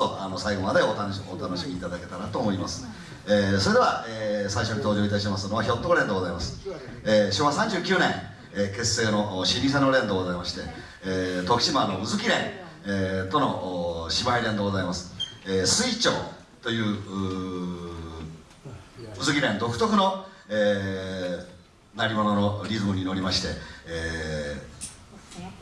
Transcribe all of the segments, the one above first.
あの最後までお楽しお楽しみいただけたらと思います、えーそれでは、えー最初に登場いたしますのはひょっとこ連でございます、えー昭和39年、えー結成の老舗の連でございまして、えー徳島の宇月連、えーとのお姉妹連でございます、えー水鳥といううー宇月連独特の、えー鳴り物のリズムに乗りまして、えー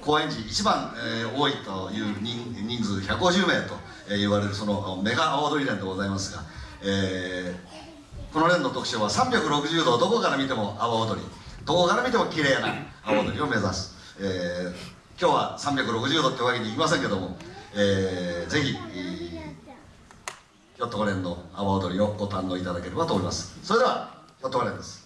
高円寺一番、えー多いという人人数150名と、え言われるそのメガ阿波踊り連でございますが、えーこの連の特徴は360度どこから見ても阿波踊り。どこから見ても綺麗な阿波踊りを目指す、えー今日は360度ってわけにいきませんけども、えーぜひ、えーひょっとこ連の阿波踊りをご堪能いただければと思います。それではひょっとこ連です「